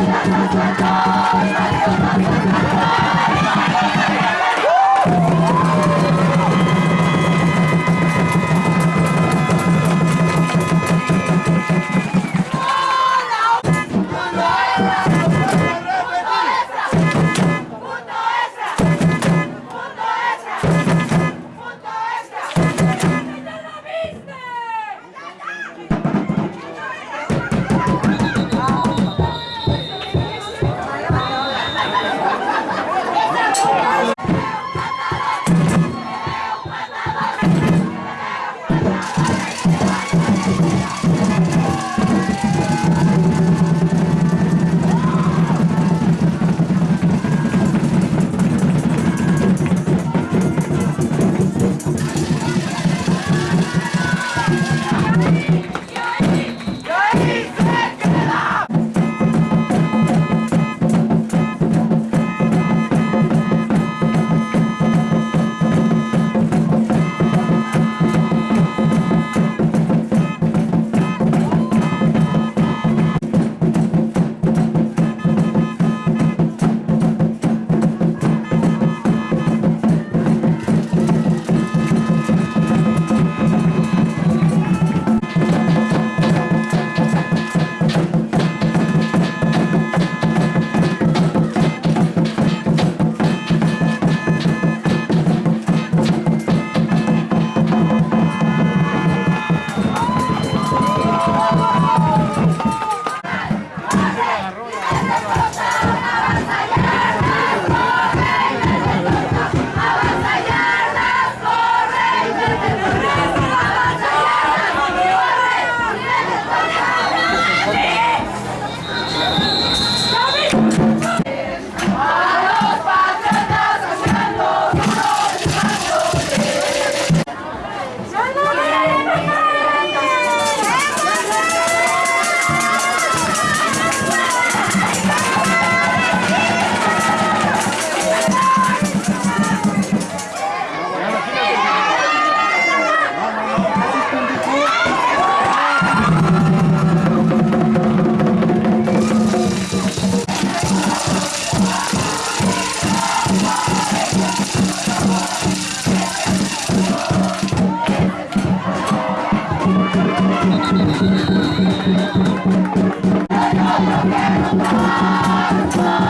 Let's go. ¡Vamos! Thank you.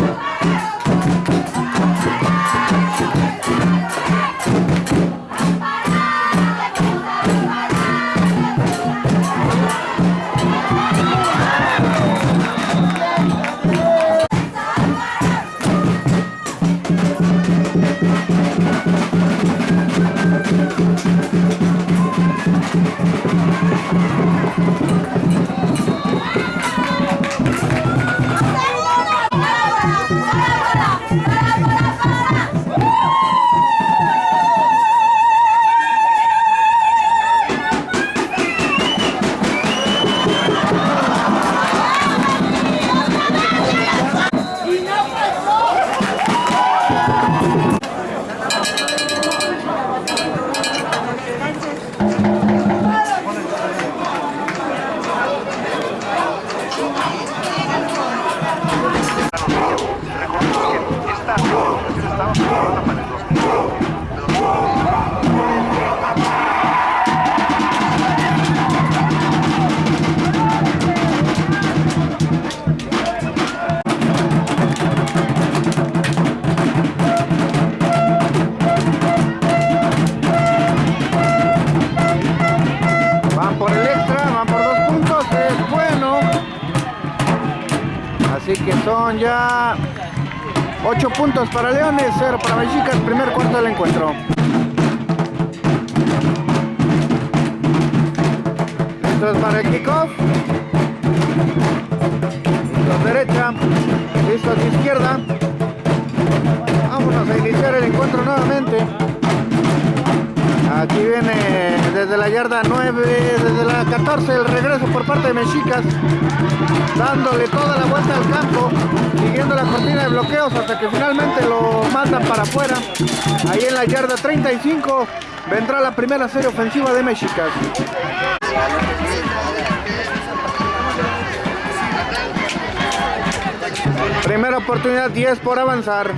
Van puntos para Leones, 0 para Mexicas, primer cuarto del encuentro. Esto es para el kickoff. Listos derecha, listos izquierda. Vámonos a iniciar el encuentro nuevamente. Desde la yarda 9, desde la 14 el regreso por parte de Mexicas, dándole toda la vuelta al campo, siguiendo la cortina de bloqueos hasta que finalmente lo mandan para afuera. Ahí en la yarda 35 vendrá la primera serie ofensiva de Mexicas. Primera oportunidad, 10 por avanzar.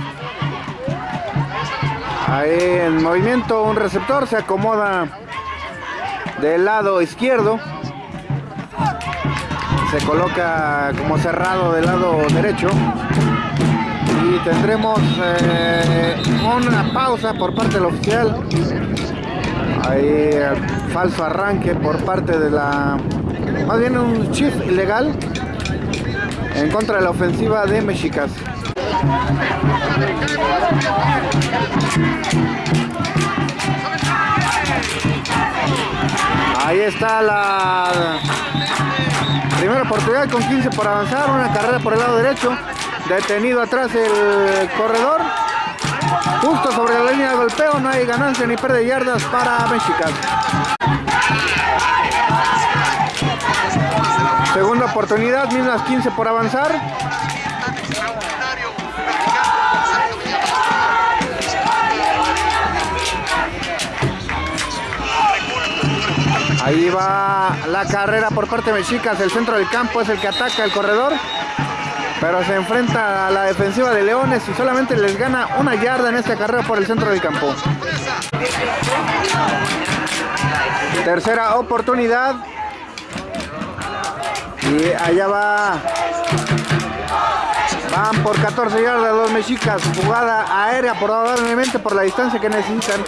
Ahí en movimiento un receptor se acomoda del lado izquierdo. Se coloca como cerrado del lado derecho. Y tendremos eh, una pausa por parte del oficial. Ahí falso arranque por parte de la... Más bien un shift ilegal en contra de la ofensiva de Mexicas. Ahí está la primera oportunidad con 15 por avanzar, una carrera por el lado derecho, detenido atrás el corredor, justo sobre la línea de golpeo, no hay ganancia ni pérdida de yardas para Mexicas. Segunda oportunidad, mismas 15 por avanzar. Ahí va la carrera por parte de Mexicas, el centro del campo es el que ataca el corredor, pero se enfrenta a la defensiva de Leones y solamente les gana una yarda en esta carrera por el centro del campo. Tercera oportunidad. Y allá va. Van por 14 yardas los mexicas. Jugada aérea probablemente por la distancia que necesitan.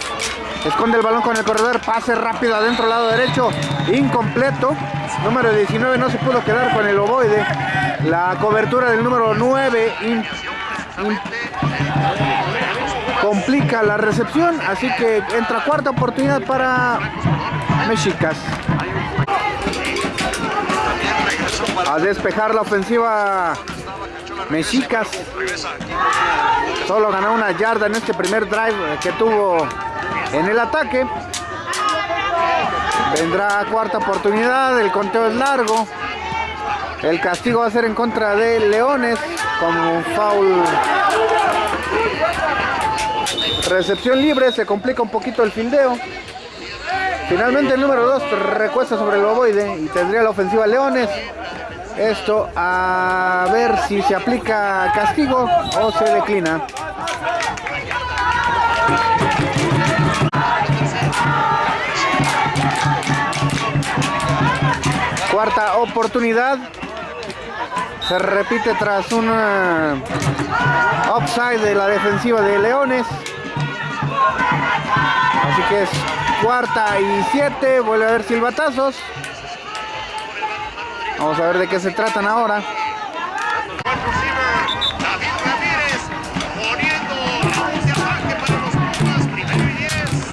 Esconde el balón con el corredor. Pase rápido adentro, lado derecho. Incompleto. Número 19 no se pudo quedar con el ovoide. La cobertura del número 9 complica la recepción. Así que entra cuarta oportunidad para Mexicas. A despejar la ofensiva Mexicas. Solo ganó una yarda en este primer drive que tuvo en el ataque. Vendrá cuarta oportunidad, el conteo es largo. El castigo va a ser en contra de Leones como un foul. Recepción libre, se complica un poquito el fildeo. Finalmente el número 2 recuesta sobre el ovoide y tendría la ofensiva Leones. Esto a ver si se aplica castigo o se declina. Cuarta oportunidad. Se repite tras un upside de la defensiva de Leones. Así que es cuarta y siete. Vuelve a haber silbatazos. Vamos a ver de qué se tratan ahora.